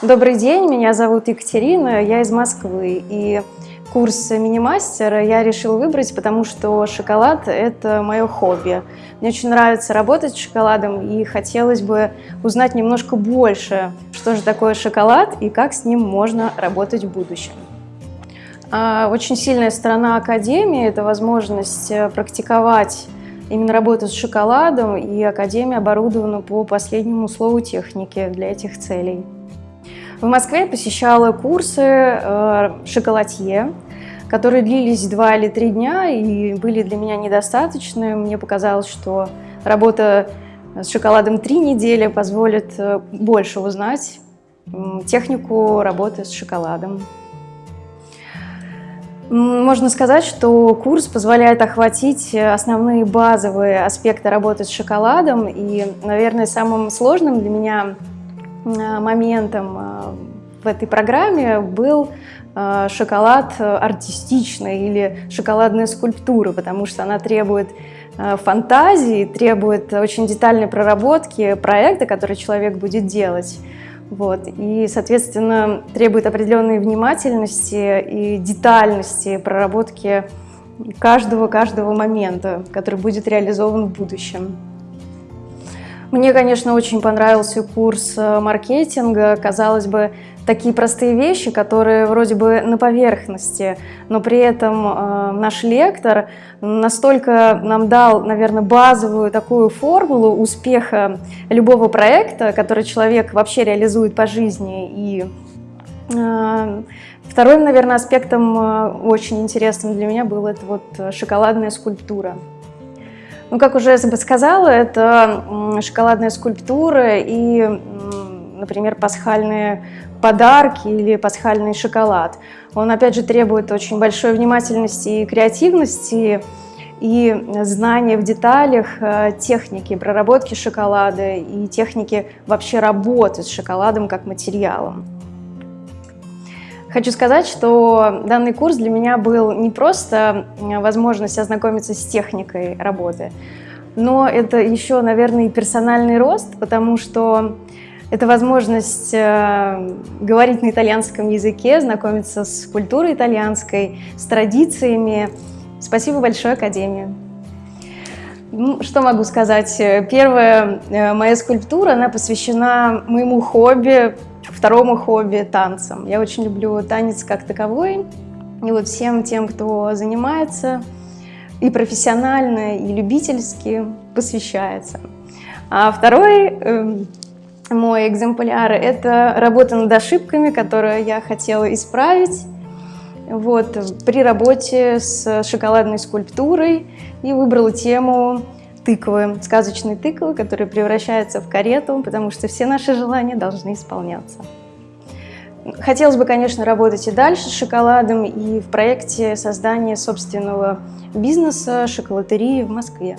Добрый день, меня зовут Екатерина, я из Москвы. И курс мини-мастера я решила выбрать, потому что шоколад – это мое хобби. Мне очень нравится работать с шоколадом, и хотелось бы узнать немножко больше, что же такое шоколад и как с ним можно работать в будущем. А, очень сильная сторона Академии – это возможность э, практиковать именно работу с шоколадом, и Академия оборудована по последнему слову техники для этих целей. В Москве я посещала курсы э, шоколадье, которые длились два или три дня и были для меня недостаточны. Мне показалось, что работа с шоколадом три недели позволит э, больше узнать технику работы с шоколадом. Можно сказать, что курс позволяет охватить основные базовые аспекты работы с шоколадом. И, наверное, самым сложным для меня моментом э, в этой программе был э, шоколад артистичный или шоколадная скульптура, потому что она требует фантазии, требует очень детальной проработки проекта, который человек будет делать. Вот. И, соответственно, требует определенной внимательности и детальности проработки каждого-каждого момента, который будет реализован в будущем. Мне, конечно, очень понравился курс э, маркетинга. Казалось бы, такие простые вещи, которые вроде бы на поверхности, но при этом э, наш лектор настолько нам дал, наверное, базовую такую формулу успеха любого проекта, который человек вообще реализует по жизни. И э, вторым, наверное, аспектом э, очень интересным для меня был это вот шоколадная скульптура. Ну, как уже сказала, это шоколадная скульптура и, например, пасхальные подарки или пасхальный шоколад. Он, опять же, требует очень большой внимательности и креативности, и знания в деталях э, техники проработки шоколада и техники вообще работы с шоколадом как материалом. Хочу сказать, что данный курс для меня был не просто возможность ознакомиться с техникой работы, но это еще, наверное, и персональный рост, потому что это возможность э, говорить на итальянском языке, знакомиться с культурой итальянской, с традициями. Спасибо большое Академии. Что могу сказать? Первая э, моя скульптура, она посвящена моему хобби второму хобби – танцам. Я очень люблю танец как таковой. И вот всем тем, кто занимается и профессионально, и любительски, посвящается. А второй э, мой экземпляр – это работа над ошибками, которую я хотела исправить вот, при работе с шоколадной скульптурой и выбрала тему тыквы, сказочные тыквы, которые превращаются в карету, потому что все наши желания должны исполняться. Хотелось бы, конечно, работать и дальше с шоколадом, и в проекте создания собственного бизнеса шоколатерии в Москве.